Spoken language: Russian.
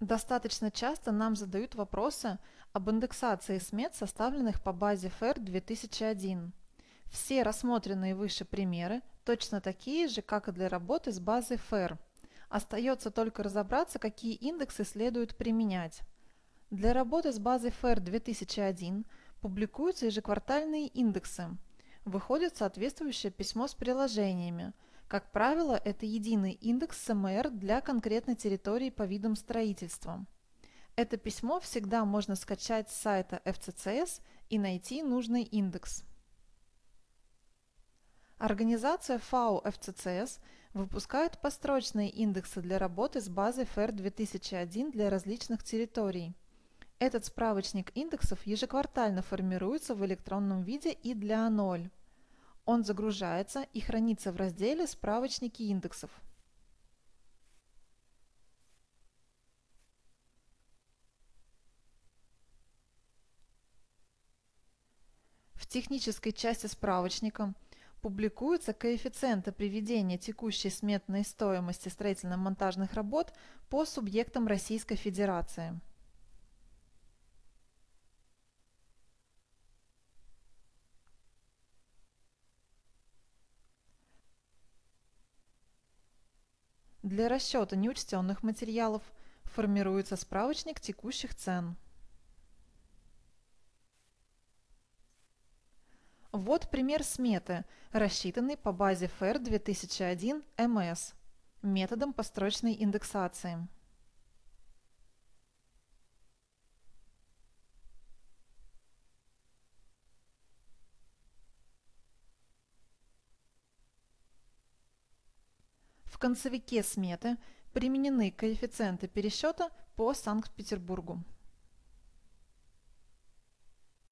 Достаточно часто нам задают вопросы об индексации смет, составленных по базе FAIR 2001. Все рассмотренные выше примеры точно такие же, как и для работы с базой FAIR. Остается только разобраться, какие индексы следует применять. Для работы с базой FAIR 2001 публикуются ежеквартальные индексы. Выходит соответствующее письмо с приложениями – как правило, это единый индекс СМР для конкретной территории по видам строительства. Это письмо всегда можно скачать с сайта FCCS и найти нужный индекс. Организация FAO FCCS выпускает построчные индексы для работы с базой FAIR 2001 для различных территорий. Этот справочник индексов ежеквартально формируется в электронном виде и для А0. Он загружается и хранится в разделе «Справочники индексов». В технической части справочника публикуются коэффициенты приведения текущей сметной стоимости строительно-монтажных работ по субъектам Российской Федерации. Для расчета неучтенных материалов формируется справочник текущих цен. Вот пример сметы, рассчитанный по базе FAIR 2001 МС методом построчной индексации. Концевике сметы применены коэффициенты пересчета по Санкт-Петербургу.